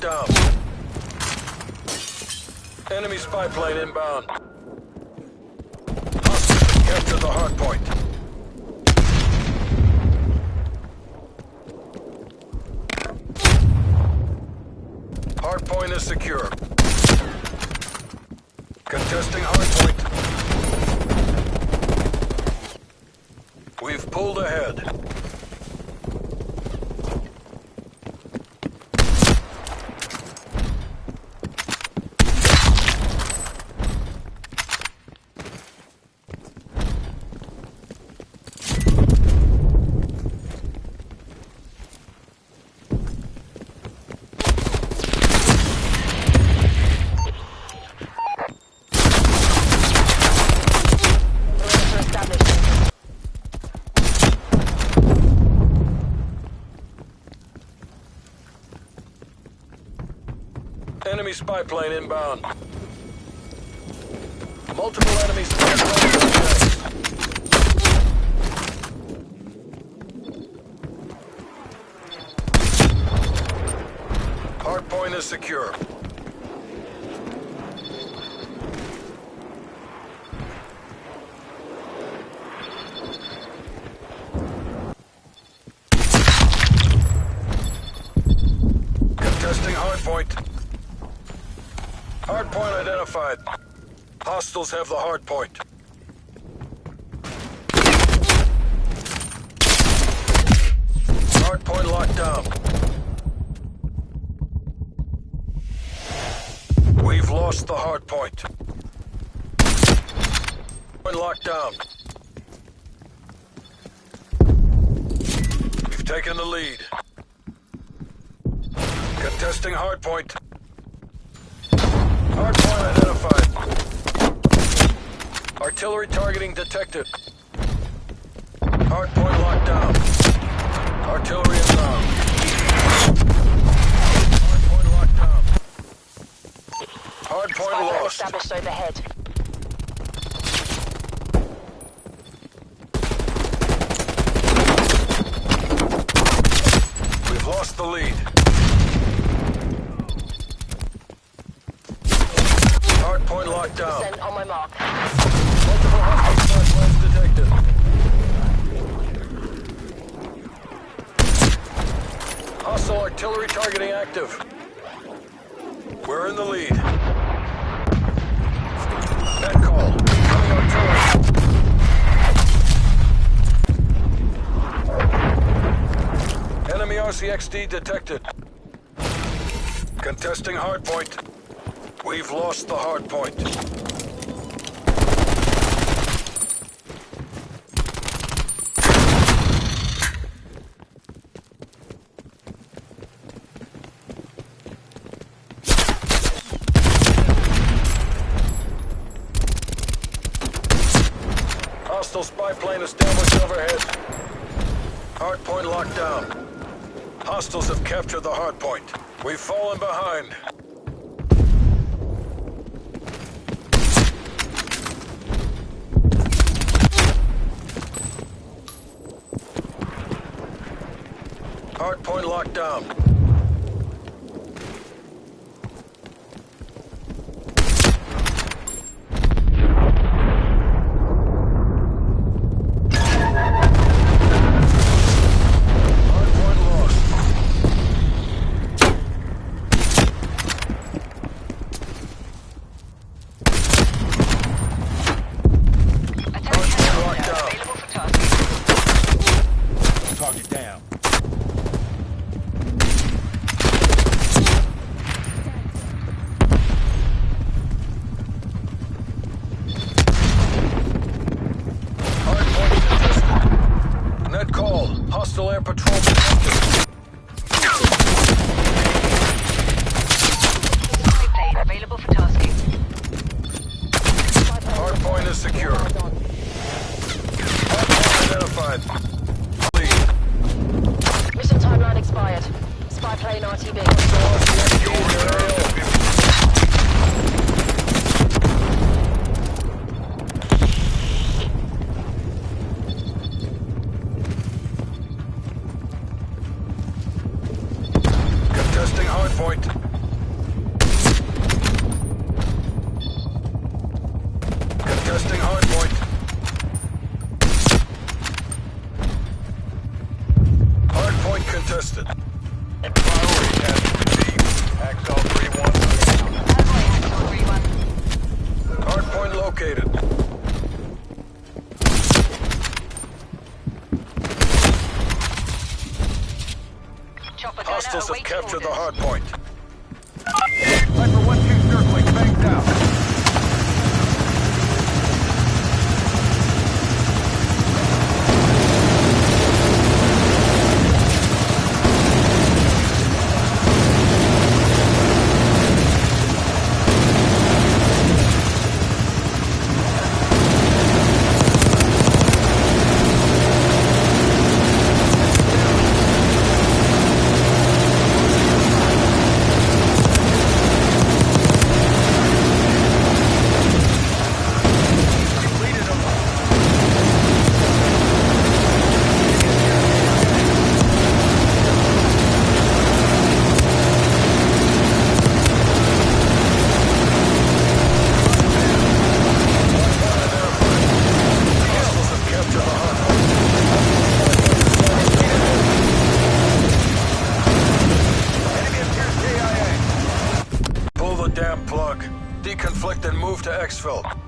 down. Enemy spy plane inbound. Hostiles capture the hard point. Hard point is secure. Contesting hard point. We've pulled ahead. Enemy spy plane inbound. Multiple enemy spy planes inbound. Hard point is secure. Contesting hard point. Hard point identified. Hostiles have the hard point. Hard point locked down. We've lost the hard point. Point locked down. We've taken the lead. Contesting hard point. Artillery targeting detected. Hard point locked down. Artillery inbound. Hard point locked down. Hard point Spy lost. established overhead. We've lost the lead. Hard point locked down. Send on my mark. Hostile artillery targeting active. We're in the lead. Net call. Coming artillery. Enemy RCXD detected. Contesting hardpoint. We've lost the hardpoint. Hostile spy plane established overhead. Hardpoint locked down. Hostiles have captured the hardpoint. We've fallen behind. Hardpoint locked down. Contesting hardpoint. Hostiles have captured the hard point. Viper 1-2 circling, banged out. Deconflict and move to exfil.